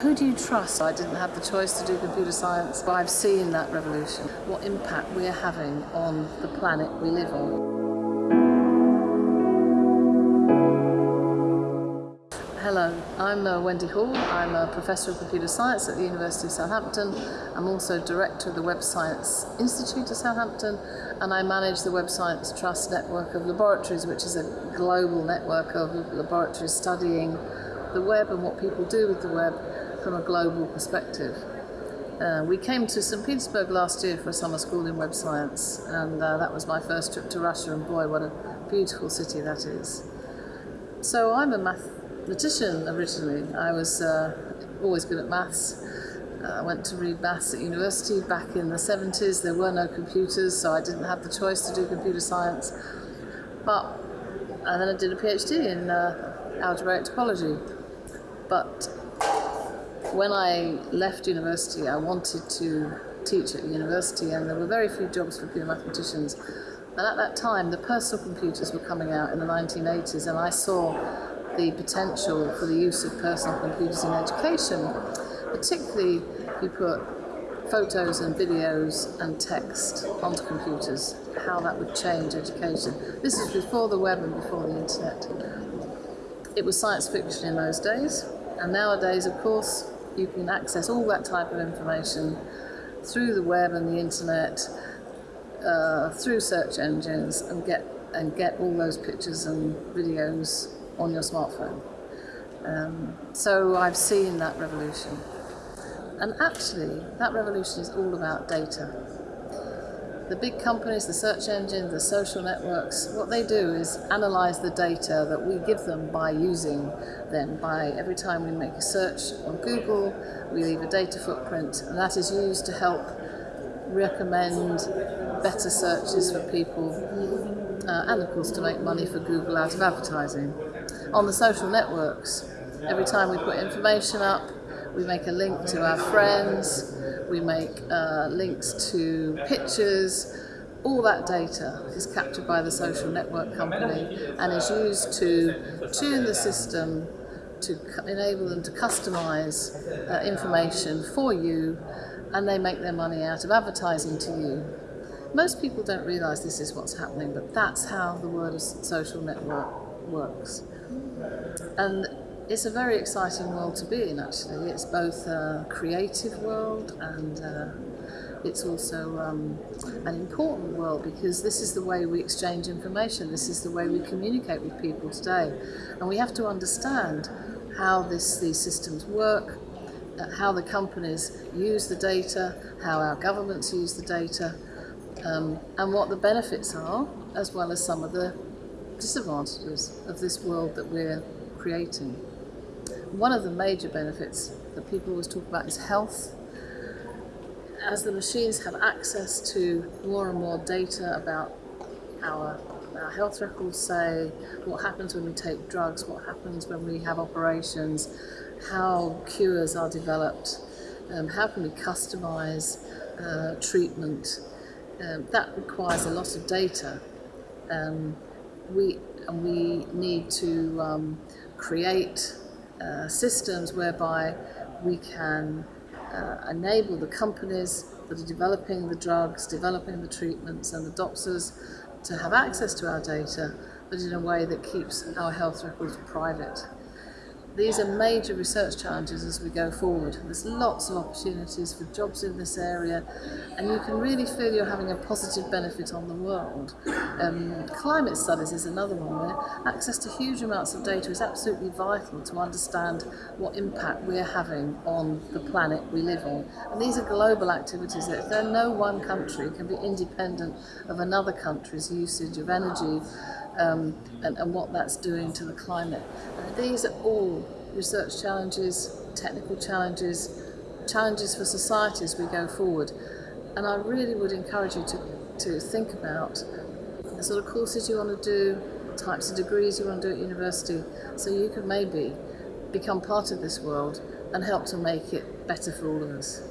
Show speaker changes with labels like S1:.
S1: Who do you trust? I didn't have the choice to do computer science, but I've seen that revolution, what impact we're having on the planet we live on. Hello, I'm uh, Wendy Hall. I'm a Professor of Computer Science at the University of Southampton. I'm also Director of the Web Science Institute of Southampton and I manage the Web Science Trust network of laboratories which is a global network of laboratories studying the web and what people do with the web from a global perspective. Uh, we came to St Petersburg last year for a summer school in web science and uh, that was my first trip to Russia and boy what a beautiful city that is. So I'm a mathematician originally. I was uh, always good at maths. Uh, I went to read maths at university back in the 70s. There were no computers so I didn't have the choice to do computer science. But and then I did a PhD in uh, algebraic topology. But when I left university, I wanted to teach at university, and there were very few jobs for pure mathematicians. And at that time, the personal computers were coming out in the 1980s, and I saw the potential for the use of personal computers in education, particularly you put photos and videos and text onto computers, how that would change education. This is before the web and before the internet. It was science fiction in those days, and nowadays, of course, you can access all that type of information through the web and the internet, uh, through search engines, and get and get all those pictures and videos on your smartphone. Um, so I've seen that revolution. And actually, that revolution is all about data. The big companies, the search engines, the social networks, what they do is analyze the data that we give them by using them. By every time we make a search on Google, we leave a data footprint, and that is used to help recommend better searches for people, uh, and of course to make money for Google out of advertising. On the social networks, every time we put information up, we make a link to our friends, we make uh, links to pictures, all that data is captured by the social network company and is used to tune the system to enable them to customize uh, information for you and they make their money out of advertising to you. Most people don't realize this is what's happening, but that's how the world of social network works. And it's a very exciting world to be in actually. It's both a creative world and uh, it's also um, an important world because this is the way we exchange information, this is the way we communicate with people today. And we have to understand how this, these systems work, uh, how the companies use the data, how our governments use the data, um, and what the benefits are, as well as some of the disadvantages of this world that we're creating. One of the major benefits that people always talk about is health. As the machines have access to more and more data about our, our health records, say what happens when we take drugs, what happens when we have operations, how cures are developed, um, how can we customize uh, treatment. Um, that requires a lot of data. Um, we, and we need to um, create uh, systems whereby we can uh, enable the companies that are developing the drugs, developing the treatments and the doctors to have access to our data, but in a way that keeps our health records private. These are major research challenges as we go forward. There's lots of opportunities for jobs in this area and you can really feel you're having a positive benefit on the world. Um, climate studies is another one where access to huge amounts of data is absolutely vital to understand what impact we're having on the planet we live on. And these are global activities that no one country can be independent of another country's usage of energy um, and, and what that's doing to the climate. Uh, these are all research challenges, technical challenges, challenges for society as we go forward. And I really would encourage you to, to think about the sort of courses you want to do, types of degrees you want to do at university, so you can maybe become part of this world and help to make it better for all of us.